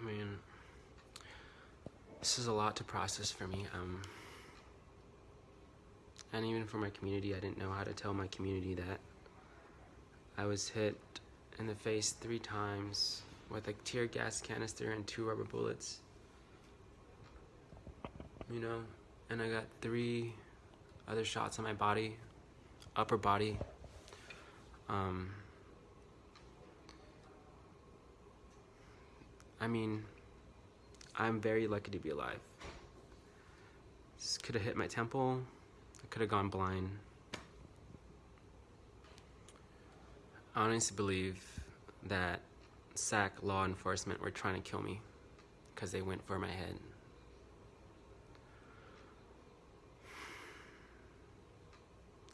I mean, this is a lot to process for me. Um, and even for my community, I didn't know how to tell my community that I was hit in the face three times with a tear gas canister and two rubber bullets. You know, and I got three other shots on my body, upper body. Um, I mean, I'm very lucky to be alive. This could have hit my temple. I could have gone blind. I honestly believe that SAC law enforcement were trying to kill me because they went for my head.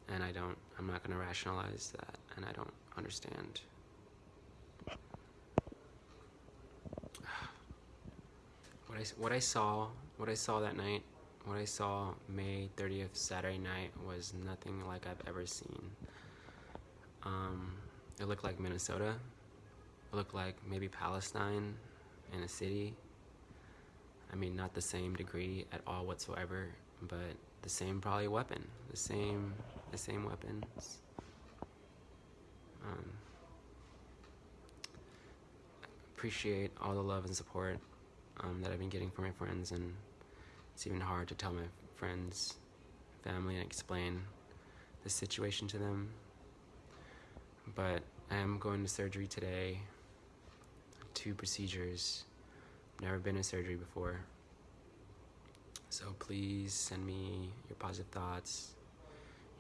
And I don't, I'm not going to rationalize that, and I don't understand. What I, what I saw, what I saw that night, what I saw May 30th, Saturday night, was nothing like I've ever seen. Um, it looked like Minnesota. It looked like maybe Palestine in a city. I mean, not the same degree at all whatsoever, but the same probably weapon, the same, the same weapons. Um, appreciate all the love and support um, that I've been getting from my friends, and it's even hard to tell my friends, family, and explain the situation to them. But I am going to surgery today. Two procedures. Never been to surgery before. So please send me your positive thoughts,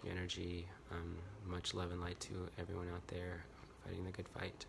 your energy. Um, much love and light to everyone out there fighting the good fight.